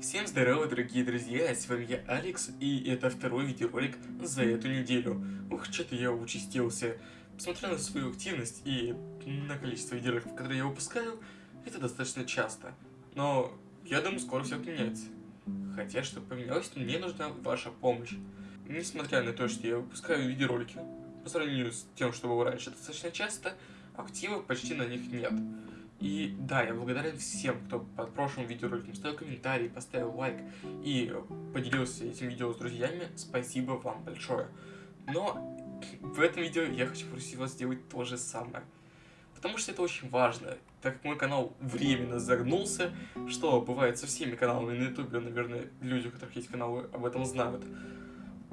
Всем здорово, дорогие друзья, с вами я, Алекс, и это второй видеоролик за эту неделю. Ух, что-то я участился. Посмотря на свою активность и на количество видеороликов, которые я выпускаю, это достаточно часто. Но я думаю, скоро все поменяется. Хотя, чтобы поменялось, мне нужна ваша помощь. Несмотря на то, что я выпускаю видеоролики, по сравнению с тем, что было раньше достаточно часто, актива почти на них нет. И да, я благодарен всем, кто под прошлым видеороликом ставил комментарий, поставил лайк и поделился этим видео с друзьями. Спасибо вам большое. Но в этом видео я хочу просить вас сделать то же самое. Потому что это очень важно, так как мой канал временно загнулся, что бывает со всеми каналами на ютубе, наверное, люди, у которых есть каналы, об этом знают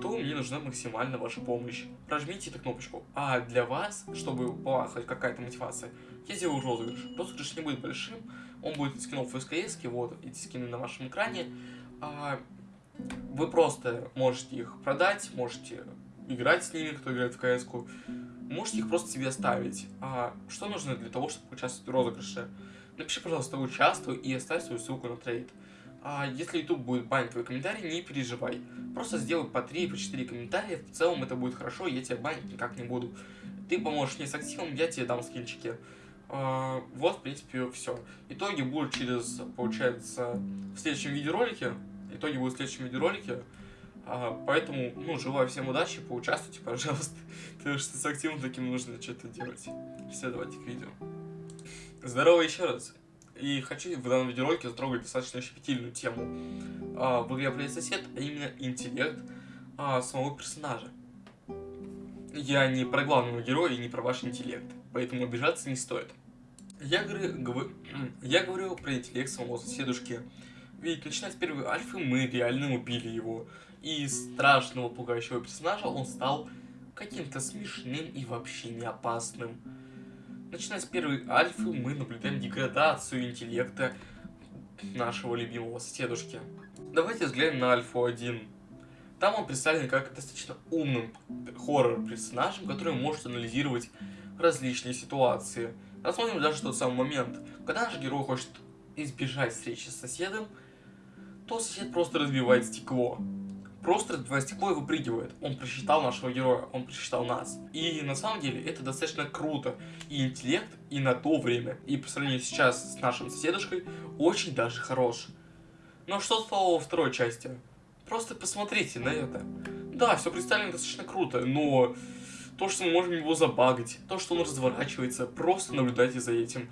то мне нужна максимально ваша помощь. Прожмите эту кнопочку. А для вас, чтобы была хоть какая-то мотивация, я сделаю розыгрыш. Розыгрыш не будет большим, он будет из скинов СКС, вот эти скины на вашем экране. А, вы просто можете их продать, можете играть с ними, кто играет в КС. -ку. Можете их просто себе оставить. А что нужно для того, чтобы участвовать в розыгрыше? Напиши, пожалуйста, участвуй и оставь свою ссылку на трейд. А если YouTube будет банить твой комментарий, не переживай. Просто сделай по 3, по 4 комментария, в целом это будет хорошо, я тебя банить никак не буду. Ты поможешь мне с активом, я тебе дам скинчики. А, вот, в принципе, все. Итоги будут через, получается, в следующем видеоролике. Итоги будут в следующем видеоролике. А, поэтому, ну, желаю всем удачи, поучаствуйте, пожалуйста. Потому что с активом таким нужно что-то делать. Все, давайте к видео. Здорово еще раз. И хочу в данном видеоролике затрогать достаточно щепетильную тему. А, в игре сосед, а именно интеллект а, самого персонажа. Я не про главного героя и не про ваш интеллект, поэтому обижаться не стоит. Я говорю, я говорю про интеллект самого соседушки. Ведь начиная с первой альфы мы реально убили его. И страшного пугающего персонажа он стал каким-то смешным и вообще не опасным. Начиная с первой альфы, мы наблюдаем деградацию интеллекта нашего любимого соседушки. Давайте взглянем на альфу 1. Там он представлен как достаточно умным хоррор-персонажем, который может анализировать различные ситуации. Рассмотрим даже тот самый момент, когда наш герой хочет избежать встречи с соседом, то сосед просто разбивает стекло просто стекло и выпрыгивает. Он просчитал нашего героя, он просчитал нас. И на самом деле это достаточно круто. И интеллект, и на то время, и по сравнению сейчас с нашим соседушкой, очень даже хорош. Но что стало во второй части? Просто посмотрите на это. Да, все представлено достаточно круто, но то, что мы можем его забагать, то, что он разворачивается, просто наблюдайте за этим.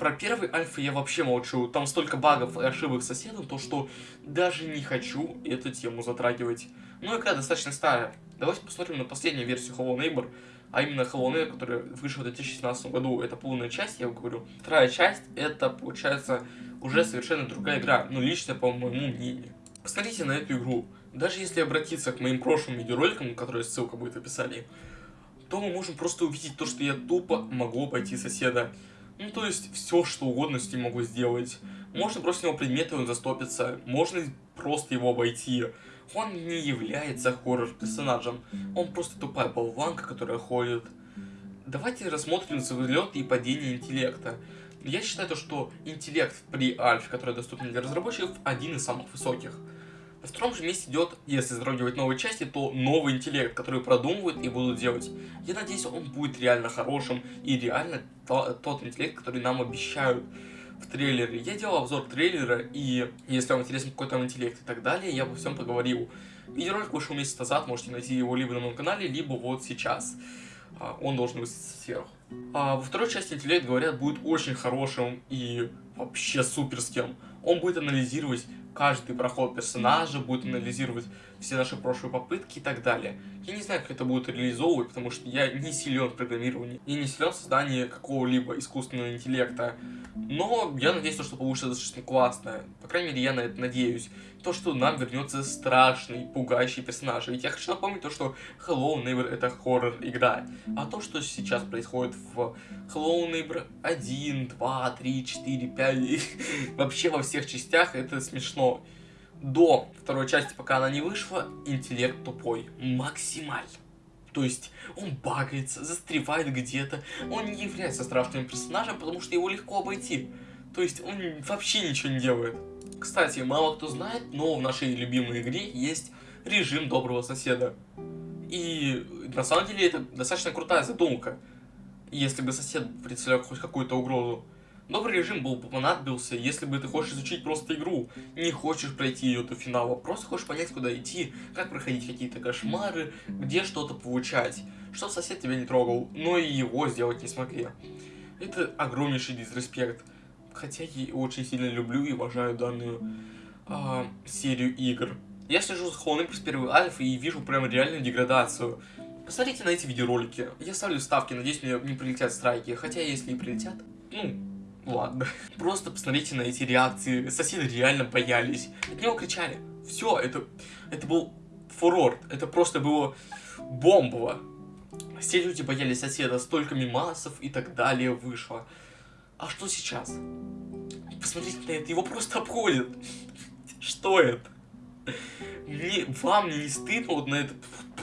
Про первый альфа я вообще молчу. Там столько багов и ошибок соседом, то что даже не хочу эту тему затрагивать. Ну, игра достаточно старая. Давайте посмотрим на последнюю версию Hello Neighbor. А именно Hello Neighbor, которая вышла в 2017 году. Это полная часть, я говорю. Вторая часть, это, получается, уже совершенно другая игра. Ну, лично, по моему мнению. Посмотрите на эту игру. Даже если обратиться к моим прошлым видеороликам, которые ссылка будет в описании, то мы можем просто увидеть то, что я тупо могу обойти соседа. Ну, то есть, все, что угодно с ним могу сделать. Можно бросить его предметы, он застопится. Можно просто его обойти. Он не является хоррор-персонажем. Он просто тупая болванка, которая ходит. Давайте рассмотрим взлет и падение интеллекта. Я считаю, то, что интеллект при альфе, который доступен для разработчиков, один из самых высоких. На втором же месте идет, если затрагивать новые части, то новый интеллект, который продумывают и будут делать. Я надеюсь, он будет реально хорошим и реально то, тот интеллект, который нам обещают в трейлере. Я делал обзор трейлера, и если вам интересен какой там интеллект и так далее, я обо всем поговорил. Видеоролик вышел месяц назад, можете найти его либо на моем канале, либо вот сейчас. А, он должен высветиться сверху. А во второй части интеллект, говорят, будет очень хорошим и вообще суперским. Он будет анализировать каждый проход персонажа, будет анализировать все наши прошлые попытки и так далее. Я не знаю, как это будет реализовывать, потому что я не силен в программировании, и не силен в создании какого-либо искусственного интеллекта. Но я надеюсь, что получится достаточно классно. По крайней мере, я на это надеюсь. То, что нам вернется страшный, пугающий персонаж. Ведь я хочу напомнить то, что Hello Neighbor это хоррор-игра. А то, что сейчас происходит в Hello Neighbor 1, 2, 3, 4, 5, вообще во всех частях, это смешно. До второй части, пока она не вышла, интеллект тупой. Максимально. То есть он багается, застревает где-то, он не является страшным персонажем, потому что его легко обойти. То есть он вообще ничего не делает. Кстати, мало кто знает, но в нашей любимой игре есть режим доброго соседа. И на самом деле это достаточно крутая задумка, если бы сосед представлял хоть какую-то угрозу. Добрый режим был бы понадобился, если бы ты хочешь изучить просто игру, не хочешь пройти ее до финала, просто хочешь понять, куда идти, как проходить какие-то кошмары, где что-то получать, чтобы сосед тебя не трогал, но и его сделать не смогли. Это огромнейший дисреспект, хотя я очень сильно люблю и уважаю данную э, серию игр. Я слежу за Hollow Knight с первой альфы и вижу прям реальную деградацию. Посмотрите на эти видеоролики. Я ставлю ставки, надеюсь, мне не прилетят страйки. Хотя, если и прилетят, ну, ладно. Просто посмотрите на эти реакции. Соседи реально боялись. От него кричали. Все, это, это был фурор. Это просто было бомбово. Все люди боялись соседа, столько мимасов и так далее вышло. А что сейчас? Посмотрите на это, его просто обходят. Что это? Мне, вам не стыдно вот на это?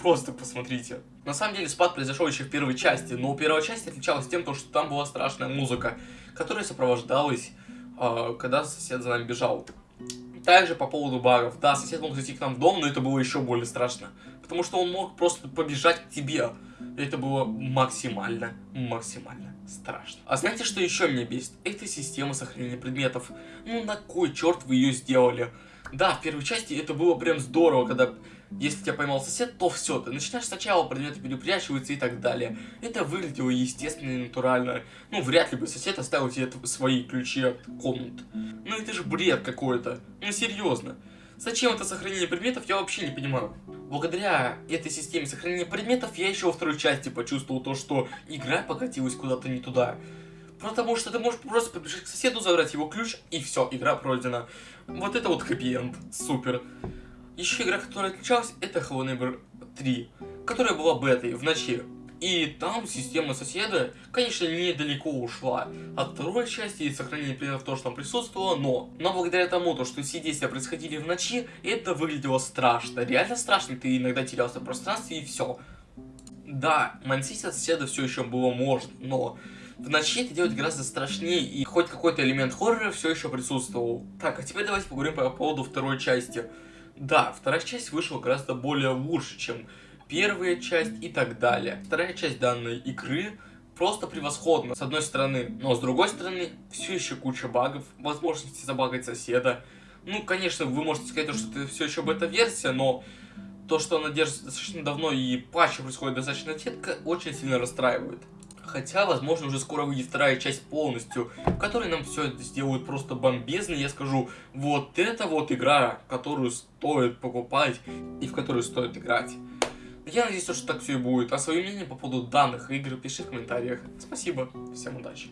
Просто посмотрите. На самом деле спад произошел еще в первой части, но первая часть отличалась тем, что там была страшная музыка, которая сопровождалась, э, когда сосед за нами бежал. Также по поводу багов. Да, сосед мог зайти к нам в дом, но это было еще более страшно. Потому что он мог просто побежать к тебе. Это было максимально, максимально страшно. А знаете, что еще меня бесит? Это система сохранения предметов. Ну на кой черт вы ее сделали? Да, в первой части это было прям здорово, когда если тебя поймал сосед, то все, ты начинаешь сначала, предметы перепрячиваются и так далее. Это выглядело естественно и натурально. Ну, вряд ли бы сосед оставил тебе свои ключи от комнат. Ну, это же бред какой-то. Ну, серьезно. Зачем это сохранение предметов, я вообще не понимаю. Благодаря этой системе сохранения предметов, я еще во второй части почувствовал то, что игра покатилась куда-то не туда. Потому что ты можешь просто побежать к соседу, забрать его ключ, и все, игра пройдена. Вот это вот хэппи-энд. Супер. Еще игра, которая отличалась, это Hello Neighbor 3, которая была бетой в ночи. И там система соседа, конечно, недалеко ушла от второй части и сохранения предметов то, что там присутствовало, но, но благодаря тому, то, что все действия происходили в ночи, это выглядело страшно. Реально страшно, ты иногда терялся в пространстве и все. Да, мансить от соседа все еще было можно, но в ночи это делать гораздо страшнее, и хоть какой-то элемент хоррора все еще присутствовал. Так, а теперь давайте поговорим по поводу второй части. Да, вторая часть вышла гораздо более лучше, чем первая часть и так далее. Вторая часть данной игры просто превосходна, с одной стороны, но с другой стороны, все еще куча багов, возможности забагать соседа. Ну, конечно, вы можете сказать, что это все еще бета-версия, но то, что она держится достаточно давно и патчи происходит достаточно редко, очень сильно расстраивает. Хотя, возможно, уже скоро выйдет вторая часть полностью, в которой нам все сделают просто бомбезно. Я скажу, вот это вот игра, которую стоит покупать и в которую стоит играть. Я надеюсь, что так все и будет. А свое мнение по поводу данных игр пиши в комментариях. Спасибо, всем удачи.